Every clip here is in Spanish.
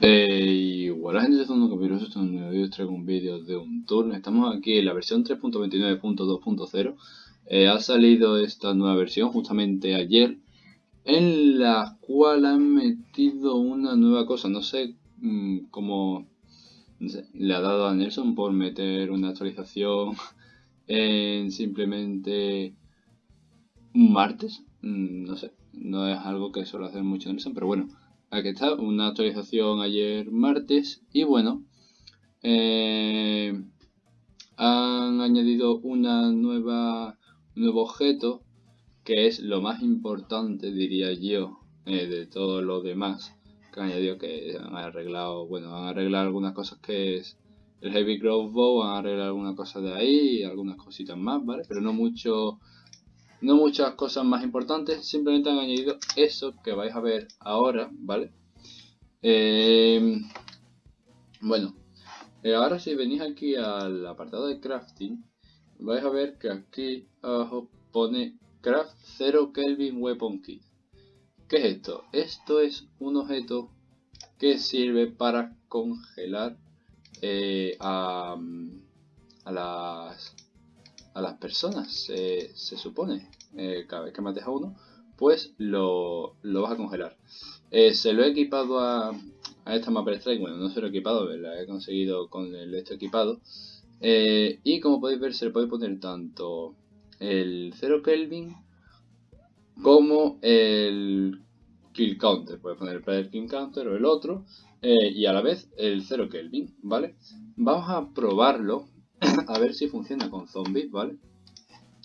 Eh, y bueno, gente, esto es un capítulo, esto es un nuevo vídeo, traigo un vídeo de un turno. Estamos aquí en la versión 3.29.2.0. Eh, ha salido esta nueva versión justamente ayer, en la cual han metido una nueva cosa. No sé mmm, cómo no sé, le ha dado a Nelson por meter una actualización en simplemente un martes. Mm, no sé, no es algo que suele hacer mucho Nelson, pero bueno. Aquí está, una actualización ayer martes y bueno, eh, han añadido una nueva, un nuevo objeto que es lo más importante diría yo eh, de todo lo demás que han añadido que han arreglado, bueno, han arreglado algunas cosas que es el Heavy Growth Bow, han arreglado algunas cosas de ahí algunas cositas más, ¿vale? Pero no mucho no muchas cosas más importantes, simplemente han añadido eso que vais a ver ahora, ¿vale? Eh, bueno, eh, ahora si venís aquí al apartado de crafting, vais a ver que aquí abajo pone Craft 0 Kelvin Weapon Kit. ¿Qué es esto? Esto es un objeto que sirve para congelar eh, a las a las personas, se, se supone. Eh, cada vez que mates a uno, pues lo, lo vas a congelar. Eh, se lo he equipado a, a esta Mapper Strike, bueno, no se lo he equipado, la he conseguido con el esto equipado. Eh, y como podéis ver, se le puede poner tanto el 0 Kelvin como el Kill Counter. Puedes poner el Player Kill Counter o el otro. Eh, y a la vez el 0 Kelvin, ¿vale? Vamos a probarlo a ver si funciona con zombies, ¿vale?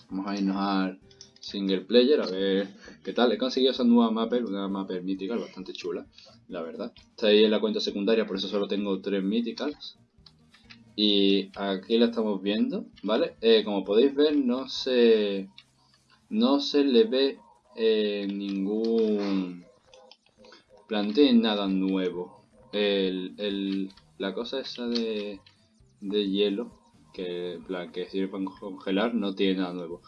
Vamos a irnos al single player a ver qué tal. He conseguido esa nueva mapper, una mapper mythical bastante chula, la verdad. Está ahí en la cuenta secundaria, por eso solo tengo tres mythicals. Y aquí la estamos viendo, ¿vale? Eh, como podéis ver, no se, no se le ve eh, ningún planteo nada nuevo. El, el, la cosa esa de, de hielo que, sirve para congelar, no tiene nada nuevo.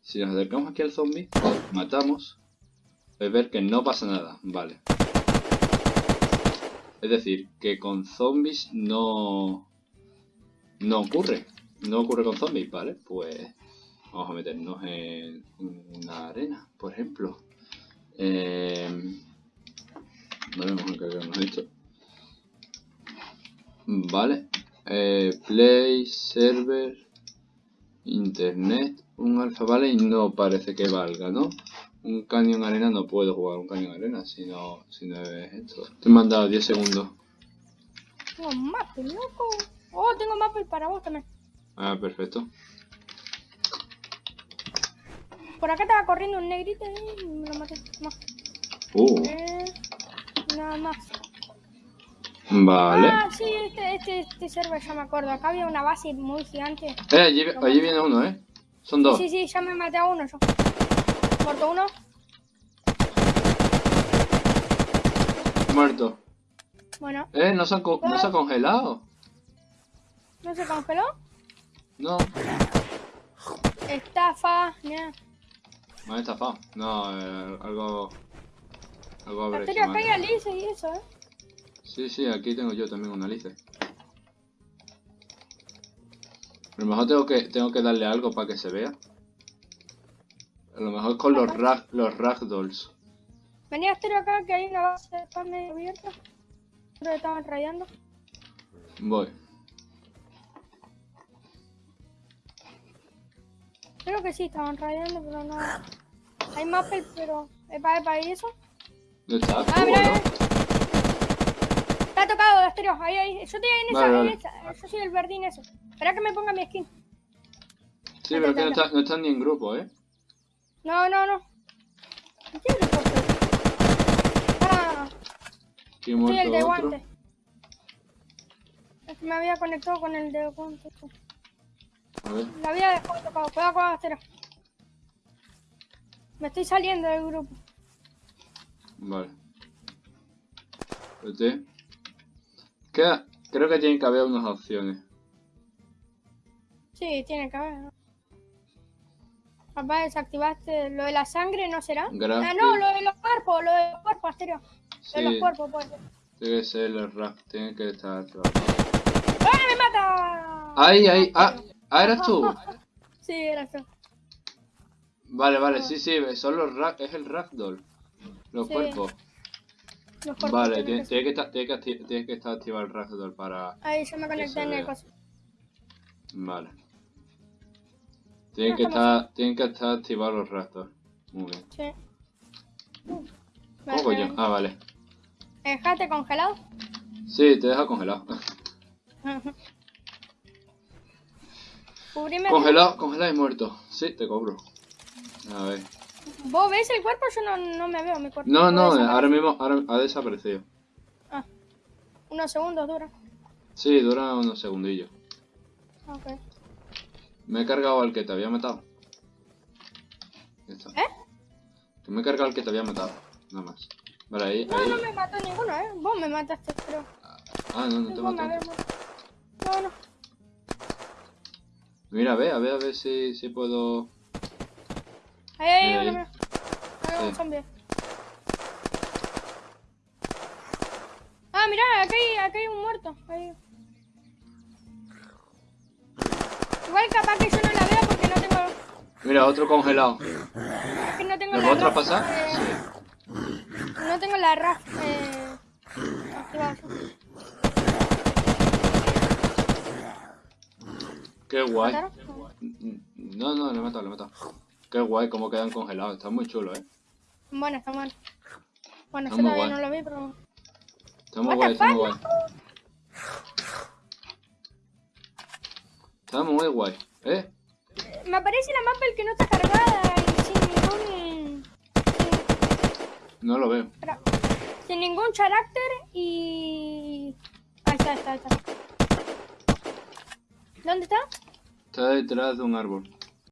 Si nos acercamos aquí al zombie, matamos, es ver que no pasa nada, vale. Es decir, que con zombies no, no ocurre, no ocurre con zombies, ¿vale? Pues vamos a meternos en una arena, por ejemplo. Eh, vale, vamos a encargarnos esto. Vale, eh, play, server, internet, un alfa vale y no parece que valga, ¿no? Un cañón arena no puedo jugar un cañón arena si no, si no es esto. Te he mandado 10 segundos. Tengo mapa, loco. Oh, tengo mapa para vos también. Ah, perfecto. Por acá estaba corriendo un negrito y me lo maté. Más. Uh, Eh, nada más. Vale. Ah, sí, este, este, este server ya me acuerdo. Acá había una base muy gigante. Eh, allí, allí viene uno, ¿eh? Son dos. Sí, sí, ya me maté a uno yo. Muerto uno. Muerto. Bueno, Eh, no se co- no se ha congelado. ¿no se congeló? No. Estafa. Me han estafado. No, eh, algo... Algo Bacteria alice y eso, eh. Sí, sí, aquí tengo yo también una lice. A lo mejor tengo que, tengo que darle algo para que se vea. A lo mejor con los, rag, los ragdolls. Venía Asterio acá que hay una base de spam medio abierta. Creo que estaban rayando. Voy. Creo que sí, estaban rayando, pero no. Hay mappel, pero. Epa, epa, ¿y eso? ¿Dónde está? Ah, ¿Tú, mira, tocado, Asterio. Ahí, ahí. Yo estoy en esa, Vale, en vale. esa. Yo soy el verdín ese. Espera que me ponga mi skin. Sí, pero que no, está, no están ni en grupo, ¿eh? No, no, no. ¿Quién es el Ah, soy el de otro. guante. Es que me había conectado con el de guante. A ver. La había dejado tocado. Cuidado con Asterio. Me estoy saliendo del grupo. Vale. Espérate. Queda- Creo que tienen que haber unas opciones. Sí, tiene que haber. Papá, desactivaste lo de la sangre, ¿no será? Gracias. Ah, no, lo de los cuerpos, lo de los cuerpos, Asterio. Lo de los Sí. cuerpos, pues. Tiene que ser el rack, tiene que estar activado. ¡Ah, me mata! ¡Ay, ay! ¡Ah! ¡Ah, eras tú! Sí, era eso. Vale, vale, sí, sí, son los rack, es el ragdoll. Los Sí. cuerpos. Vale, tienen tiene, que estar, tiene, que acti- tiene que estar activado el ragdoll para... Ahí se me conecté se en el coso. Vale. Tienen No, que estar, tienen que estar activados los ragdoll. Muy bien. Sí. ¿Cómo Vale, coño? vale. Ah, vale. Dejaste congelado. Sí, te deja congelado. Congelado, congelado y muerto. Sí, te cobro. A ver. ¿Vos ves el cuerpo? Yo no, no me veo mi cuerpo. No, no, ahora mismo ahora ha desaparecido. Ah, unos segundos dura. Sí, dura unos segundillos. Ok. Me he cargado al que te había matado. Está. ¿Eh? Que me he cargado al que te había matado. Nada más. Vale, ahí, No, ahí. no me mató ninguno, ¿eh? Vos me mataste, creo. Ah, no, no te maté. No, no. Mira, a ver, a ver, a ver si, si puedo... Ahí Ahí, uno. Hay un zombie. Ah, mira, acá hay, acá hay un muerto. Ahí. Igual capaz que yo no la veo porque no tengo, Mira, otro congelado. que no tengo ¿Me la puedo RAF, traspasar? eh, Sí. No tengo la RAF eh. Qué guay. ¿Mataron? No, no, le he matado, le he matado. Qué guay cómo quedan congelados. Está muy chulo, eh. Bueno, está mal. Bueno, Está todavía guay. no lo vi, pero... Está muy guay, está muy guay. Está muy guay. ¿Eh? Me aparece la mapa el que no está cargada y sin ningún... No lo veo. Sin ningún carácter y... Ahí está, ahí está, ahí está. ¿Dónde está? Está detrás de un árbol.